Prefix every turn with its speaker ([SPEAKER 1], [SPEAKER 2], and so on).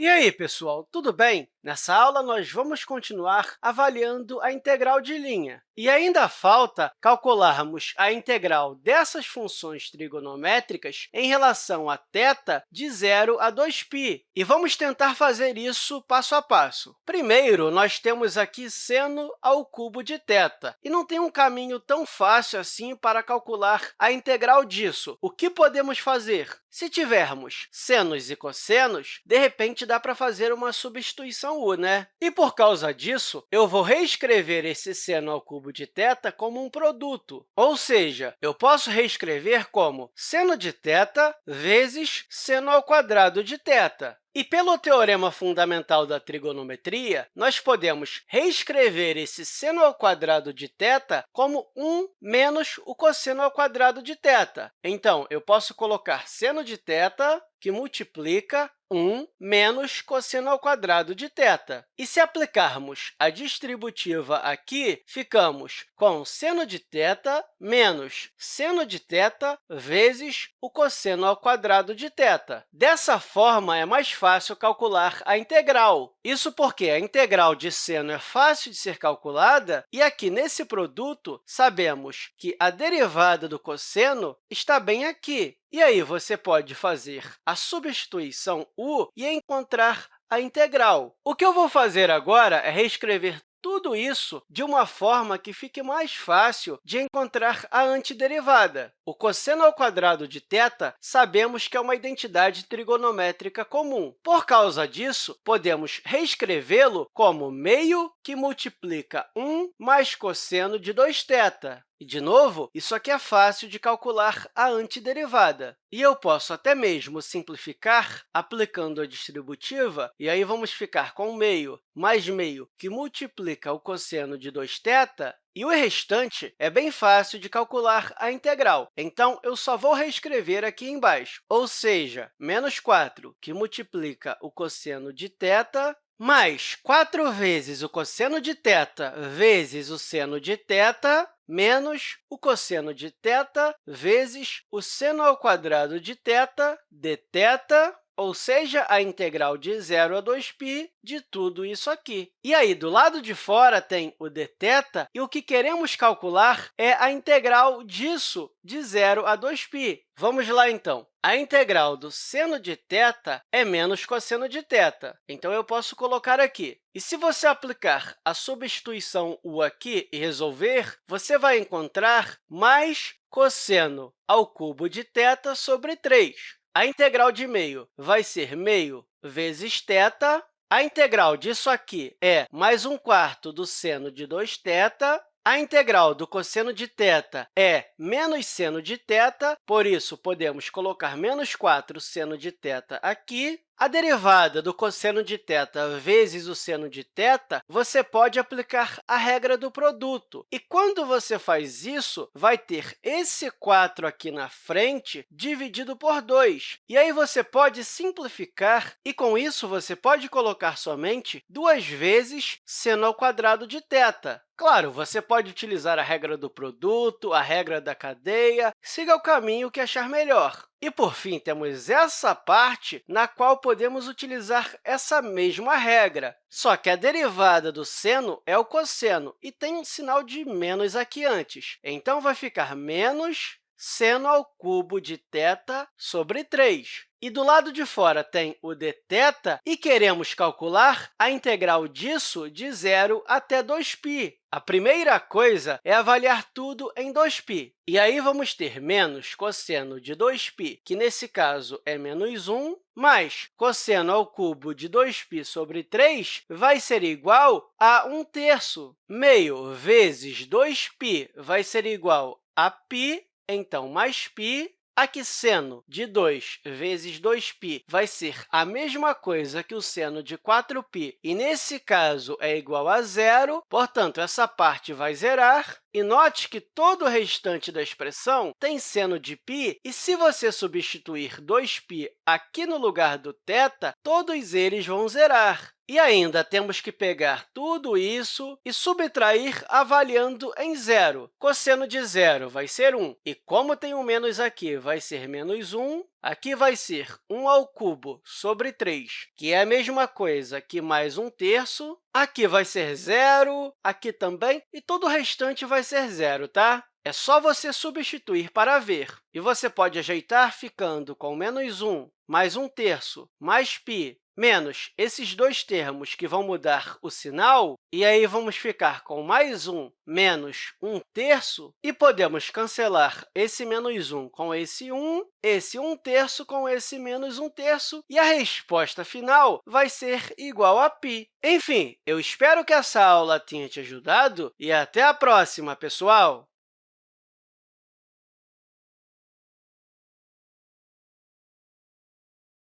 [SPEAKER 1] E aí, pessoal, tudo bem? Nessa aula, nós vamos continuar avaliando a integral de linha. E ainda falta calcularmos a integral dessas funções trigonométricas em relação a θ de 0 a 2π. E vamos tentar fazer isso passo a passo. Primeiro, nós temos aqui seno ao cubo de θ. E não tem um caminho tão fácil assim para calcular a integral disso. O que podemos fazer? Se tivermos senos e cossenos, de repente, dá para fazer uma substituição U, né? E, por causa disso, eu vou reescrever esse seno ao cubo de θ como um produto. Ou seja, eu posso reescrever como seno de θ vezes seno ao quadrado de θ. E pelo teorema fundamental da trigonometria, nós podemos reescrever esse seno ao quadrado de θ como 1 menos o cosseno ao quadrado de θ. Então, eu posso colocar seno de θ que multiplica 1 menos cosseno ao quadrado de θ. E se aplicarmos a distributiva aqui, ficamos com seno de θ menos seno de θ vezes o cosseno ao quadrado de θ. Dessa forma, é mais fácil calcular a integral. Isso porque a integral de seno é fácil de ser calculada, e aqui, nesse produto, sabemos que a derivada do cosseno está bem aqui. E aí, você pode fazer a substituição u e encontrar a integral. O que eu vou fazer agora é reescrever tudo isso de uma forma que fique mais fácil de encontrar a antiderivada. O cosseno ao quadrado de θ sabemos que é uma identidade trigonométrica comum. Por causa disso, podemos reescrevê-lo como meio que multiplica 1 mais cosseno de 2θ. E, de novo, isso aqui é fácil de calcular a antiderivada. E eu posso até mesmo simplificar aplicando a distributiva, e aí vamos ficar com meio mais meio, que multiplica o cosseno de 2θ, e o restante é bem fácil de calcular a integral. Então, eu só vou reescrever aqui embaixo, ou seja, menos 4, que multiplica o cosseno de θ, mais 4 vezes o cosseno de θ vezes o seno de θ, menos o cosseno de θ vezes o seno ao quadrado de θ dθ, ou seja, a integral de 0 a 2π de tudo isso aqui. E aí, do lado de fora, tem o dθ, e o que queremos calcular é a integral disso, de 0 a 2π. Vamos lá, então. A integral do seno de θ é menos cosseno de θ. Então, eu posso colocar aqui. E se você aplicar a substituição u aqui e resolver, você vai encontrar mais cosseno ao cubo de θ sobre 3. A integral de meio vai ser meio vezes θ. A integral disso aqui é mais um quarto do seno de 2θ a integral do cosseno de θ é menos seno de θ, por isso, podemos colocar menos 4 seno de θ aqui. A derivada do cosseno de θ vezes o seno de θ, você pode aplicar a regra do produto. E quando você faz isso, vai ter esse 4 aqui na frente dividido por 2. E aí você pode simplificar, e com isso você pode colocar somente duas vezes seno ao quadrado de θ. Claro, você pode utilizar a regra do produto, a regra da cadeia, siga o caminho que achar melhor. E, por fim, temos essa parte na qual podemos utilizar essa mesma regra. Só que a derivada do seno é o cosseno, e tem um sinal de menos aqui antes. Então, vai ficar menos seno ao cubo de θ sobre 3. E do lado de fora tem o dθ, e queremos calcular a integral disso de 0 até 2π. A primeira coisa é avaliar tudo em 2π. E aí, vamos ter menos cosseno de 2π, que, nesse caso, é menos 1, mais cosseno ao cubo de 2π sobre 3 vai ser igual a 1 terço. Meio vezes 2π vai ser igual a π, então, mais π Aqui, seno de 2 vezes 2π vai ser a mesma coisa que o seno de 4π, e, nesse caso, é igual a zero, portanto, essa parte vai zerar. E note que todo o restante da expressão tem seno de π, e se você substituir 2π aqui no lugar do θ, todos eles vão zerar. E ainda temos que pegar tudo isso e subtrair avaliando em zero. Cosseno de zero vai ser 1, e como tem um menos aqui, vai ser menos 1, aqui vai ser 1 ao cubo sobre 3, que é a mesma coisa que mais 1 terço. Aqui vai ser zero, aqui também, e todo o restante vai ser zero, tá? É só você substituir para ver. E você pode ajeitar ficando com menos 1 mais 1 terço mais π menos esses dois termos que vão mudar o sinal, e aí vamos ficar com mais 1 menos 1 terço, e podemos cancelar esse menos 1 com esse 1, esse 1 terço com esse menos 1 terço, e a resposta final vai ser igual a π. Enfim, eu espero que essa aula tenha te ajudado e até a próxima, pessoal!